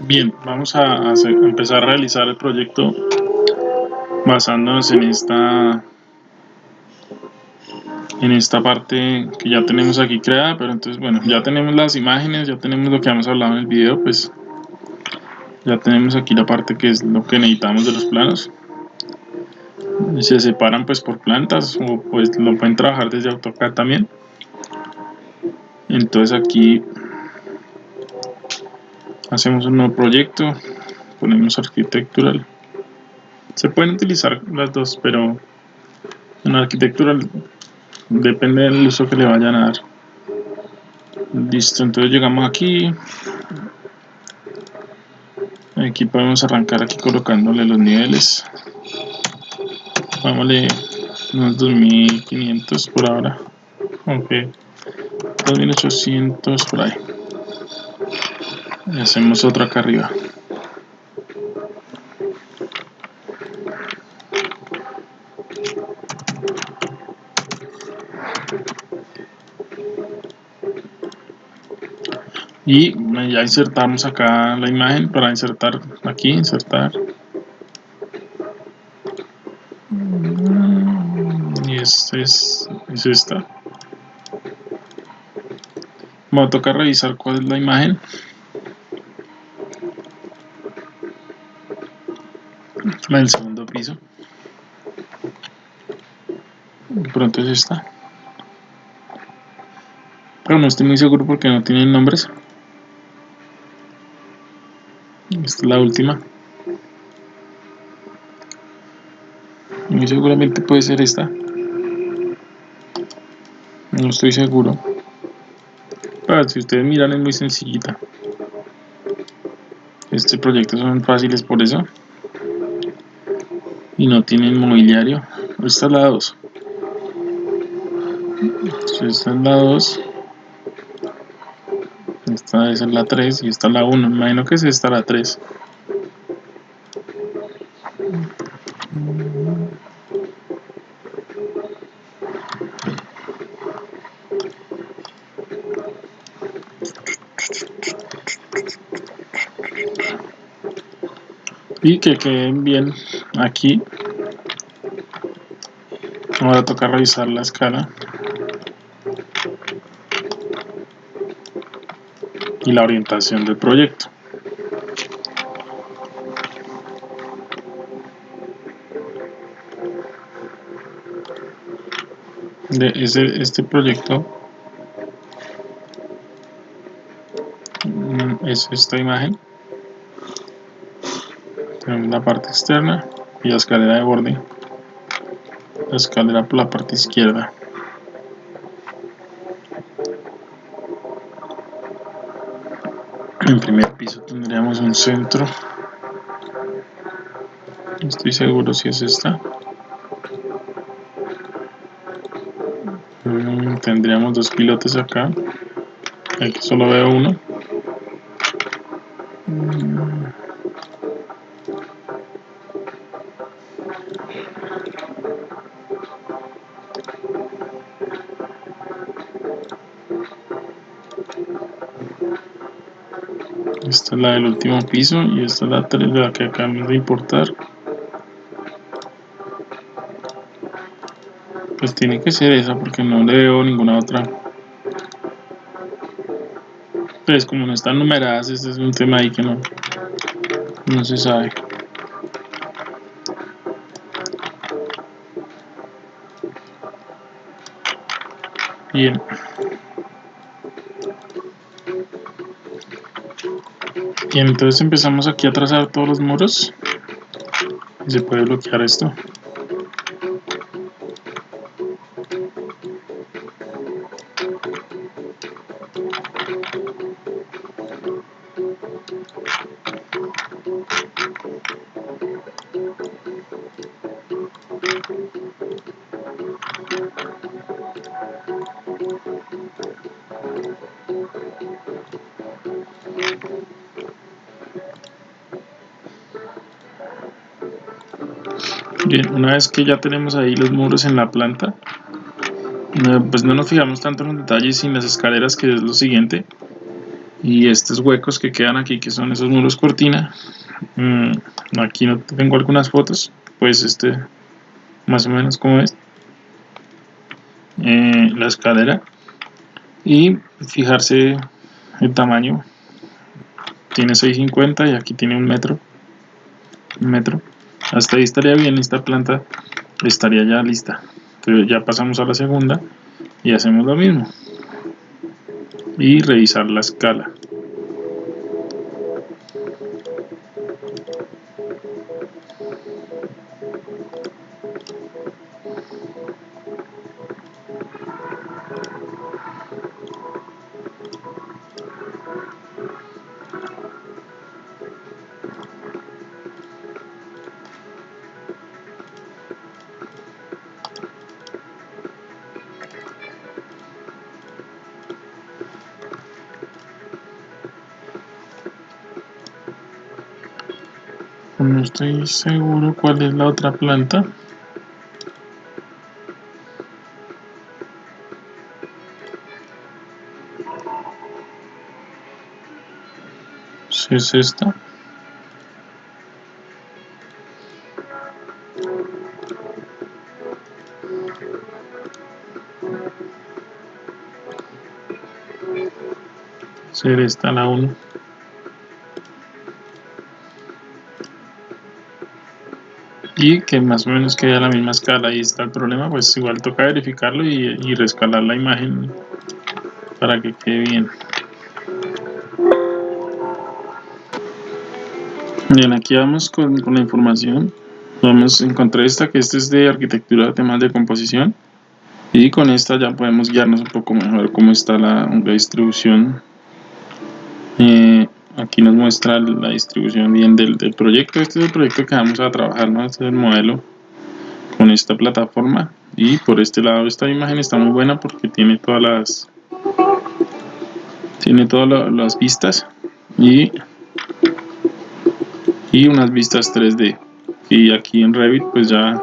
Bien, vamos a, empezar a realizar el proyecto basándonos en esta en esta parte que ya tenemos aquí creada, pero entonces bueno, ya tenemos las imágenes, ya tenemos lo que hemos hablado en el video, pues ya tenemos aquí la parte que es lo que necesitamos de los planos. Se separan pues por plantas o pues lo pueden trabajar desde AutoCAD también. Entonces aquí hacemos un nuevo proyecto, ponemos arquitectural. Se pueden utilizar las dos, pero en arquitectural depende del uso que le vayan a dar. Listo, entonces llegamos aquí. Aquí podemos arrancar aquí colocándole los niveles. Vámonos unos 2500 por ahora. Ok. 2800 por ahí. Hacemos otro acá arriba. y ya insertamos acá la imagen para insertar aquí, insertar. Y este es, es esta. Me va a tocar revisar cuál es la imagen la del segundo piso. Pronto es esta. Pero no estoy muy seguro porque no tienen nombres. Esta es la última. Muy seguramente puede ser esta. No estoy seguro. Pero si ustedes miran es muy sencillita. Este proyecto son fáciles por eso y no tienen mobiliario. Esta es la 2 esta es la 2 esta es la 3 y esta es la 1 me imagino que es esta la 3 y que queden bien aquí. Ahora toca revisar la escala. Y la orientación del proyecto. De ese, este proyecto mm, es esta imagen. Tenemos la parte externa y la escalera de borde. La escalera por la parte izquierda. En primer piso tendríamos un centro. Estoy seguro si es esta. Mm, tendríamos dos pilotes acá. Aquí solo veo uno la del último piso y esta es la 3 de la que acabamos de importar. Pues tiene que ser esa porque no le veo ninguna otra. Pues como no están numeradas este es un tema ahí que no no se sabe. Bien y entonces empezamos aquí a trazar todos los muros. Y se puede bloquear esto Bien, una vez que ya tenemos ahí los muros en la planta, no- pues no nos fijamos tanto en los detalles sin las escaleras, que es lo siguiente. y estos huecos que quedan aquí que son esos muros cortina mm, aquí no tengo algunas fotos pues este más o menos como es eh, la escalera. Y fijarse el tamaño. Tiene 6.50 y aquí tiene un metro un metro hasta ahí estaría bien esta planta estaría ya lista. Entonces ya pasamos a la segunda y hacemos lo mismo. Y revisar la escala no estoy seguro cuál es la otra planta. Si es esta. Ser esta la 1 y que más o menos quede a la misma escala. Y está el problema pues igual toca verificarlo y, rescalar la imagen para que quede bien. Bien aquí vamos con, la información. Vamos encontré esta que este es de arquitectura temas de composición. Y con esta ya podemos guiarnos un poco mejor cómo está la, distribución aquí nos muestra la distribución bien del, proyecto. Este es el proyecto que vamos a trabajar ¿no? este es el modelo con esta plataforma. Y por este lado esta imagen está muy buena porque tiene todas las tiene todas las vistas y y unas vistas 3D y aquí en Revit pues ya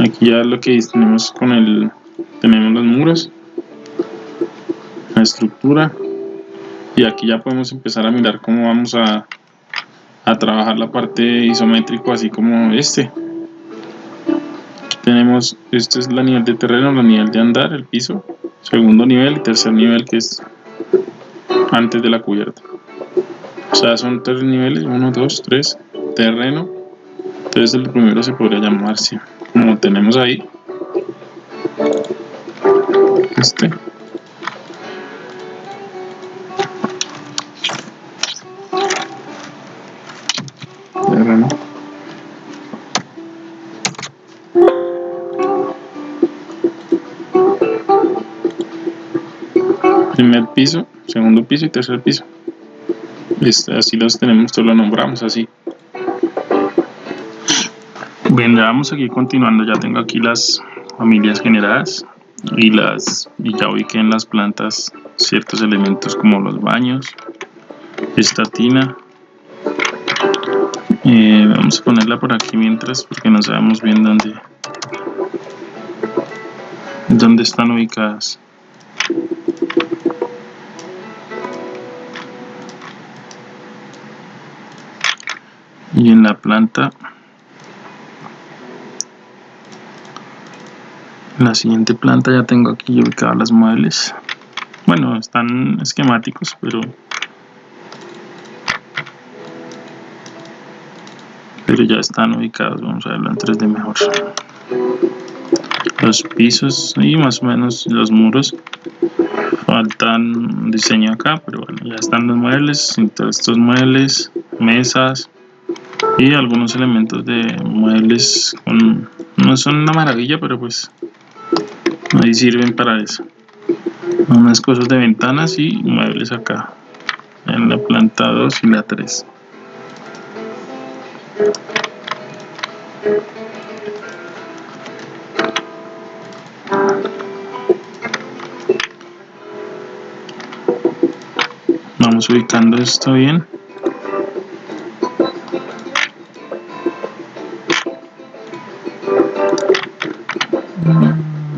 aquí ya lo que tenemos con el tenemos los muros la estructura y aquí ya podemos empezar a mirar cómo vamos a, a trabajar la parte isométrico así como este. Tenemos este es la nivel de terreno la nivel de andar el piso. Segundo nivel y tercer nivel que es antes de la cubierta. O sea son tres niveles 1 2 3 terreno. Entonces el primero se podría llamarse como tenemos ahí. Este primer piso, segundo piso y tercer piso. Este, así los tenemos, todos lo nombramos así. Bien, ya vamos aquí continuando, ya tengo aquí las familias generadas y las y ya ubiqué en las plantas ciertos elementos como los baños esta tina eh, vamos a ponerla por aquí mientras porque no sabemos bien dónde dónde están ubicadas. Y en la planta la siguiente planta ya tengo aquí ubicadas las muebles. Bueno están esquemáticos pero pero ya están ubicados vamos a verlo en 3D mejor. Los pisos y más o menos los muros. Faltan diseño acá pero bueno ya están los muebles todos estos muebles mesas y algunos elementos de muebles no son una maravilla pero pues ahí sirven para eso. Unas cosas de ventanas y muebles acá en la planta 2 y la 3 Vamos ubicando esto bien.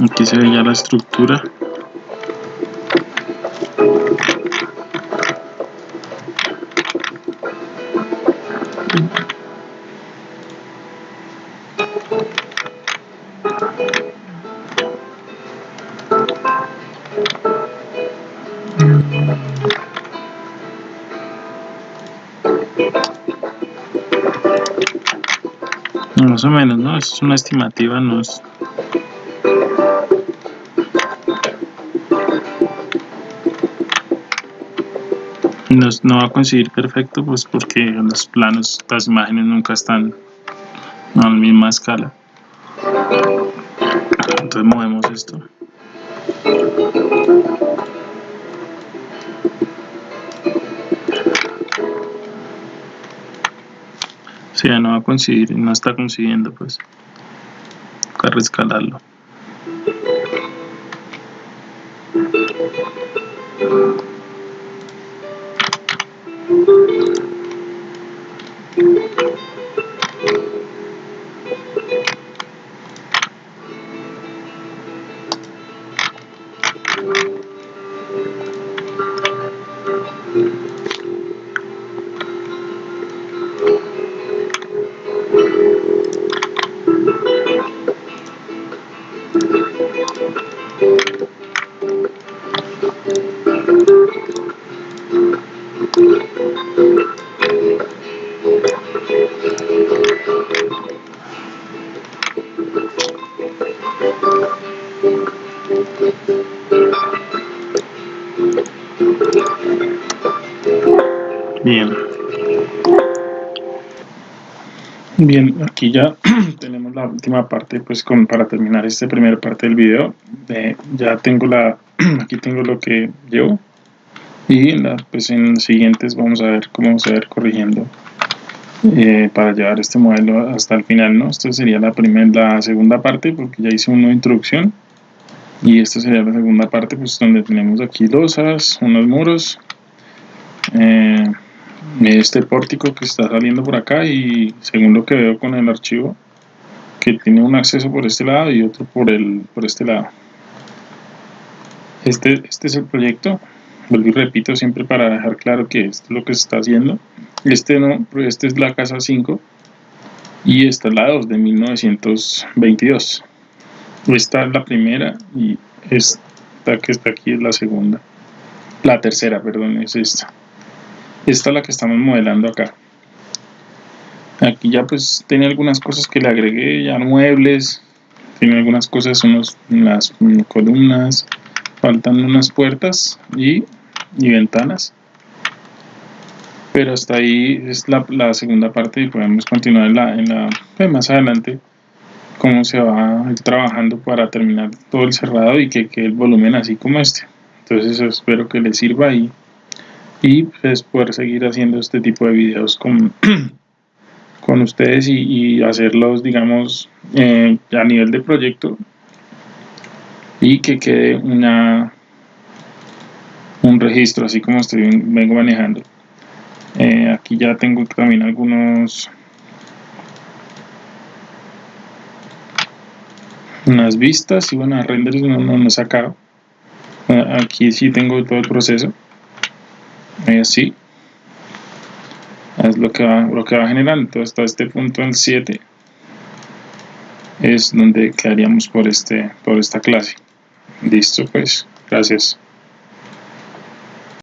Aquí se ve ya la estructura. Thank you. Más o menos, ¿no? Es una estimativa, no es... No, va a conseguir perfecto, pues porque los planos, las imágenes nunca están a la misma escala. Entonces movemos esto. Ya no va a conseguir, no está consiguiendo, pues, toca rescalarlo. Bien, aquí ya tenemos la última parte, pues con, para terminar esta primera parte del video. ya tengo la, aquí tengo lo que llevo y en la, pues en siguientes vamos a ver cómo vamos a ver corrigiendo eh, para llevar este modelo hasta el final, ¿no? Esta sería la primera, la segunda parte porque ya hice una introducción y esta sería la segunda parte pues donde tenemos aquí losas, unos muros eh, este pórtico que está saliendo por acá y según lo que veo con el archivo que tiene un acceso por este lado y otro por el por este lado. Este, este es el proyecto. Vuelvo y repito siempre para dejar claro que esto es lo que se está haciendo. Este no, este es la casa 5 y esta es la 2 de 1922 esta es la primera y esta que está aquí es la segunda. La tercera perdón es esta esta es la que estamos modelando acá. Aquí ya pues tiene algunas cosas que le agregué ya muebles tiene algunas cosas unos las columnas faltan unas puertas y, y ventanas. Pero hasta ahí es la, la, segunda parte y podemos continuar en la, en la pues más adelante cómo se va a ir trabajando para terminar todo el cerrado y que quede el volumen así como este. Entonces espero que les sirva y y pues poder seguir haciendo este tipo de videos con, con ustedes y, hacerlos digamos eh, a nivel de proyecto y que quede una un registro así como estoy vengo manejando. Eh, aquí ya tengo también algunos unas vistas y bueno renders no, no, no he sacado. Aquí sí tengo todo el proceso así es lo que va, lo que va generando entonces hasta este punto el 7 es donde quedaríamos por este por esta clase. Listo pues. Gracias